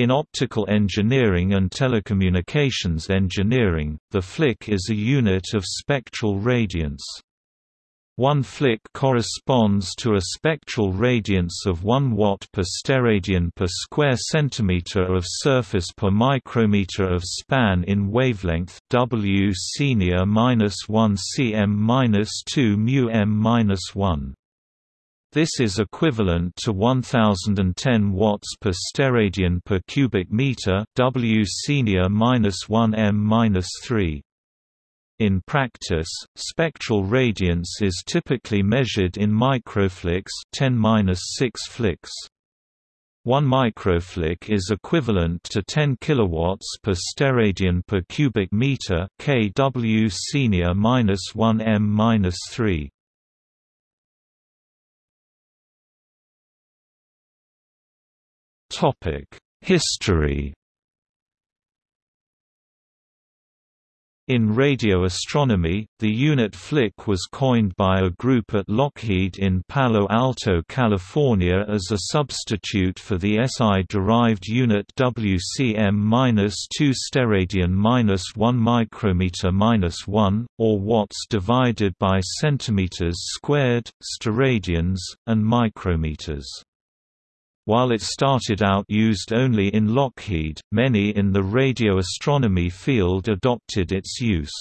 In optical engineering and telecommunications engineering, the flick is a unit of spectral radiance. One flick corresponds to a spectral radiance of 1 watt per steradian per square centimeter of surface per micrometer of span in wavelength W senior minus 1 cm minus 2 mu m minus 1. This is equivalent to 1010 watts per steradian per cubic meter, W senior -1m-3. In practice, spectral radiance is typically measured in microflicks, 10-6 flicks. 1 microflick is equivalent to 10 kilowatts per steradian per cubic meter, kW senior -1m-3. History In radio astronomy, the unit flick was coined by a group at Lockheed in Palo Alto, California as a substitute for the SI-derived unit WCM-2 steradian-1 micrometer-1, or watts divided by centimeters squared, steradians, and micrometers. While it started out used only in Lockheed, many in the radio astronomy field adopted its use.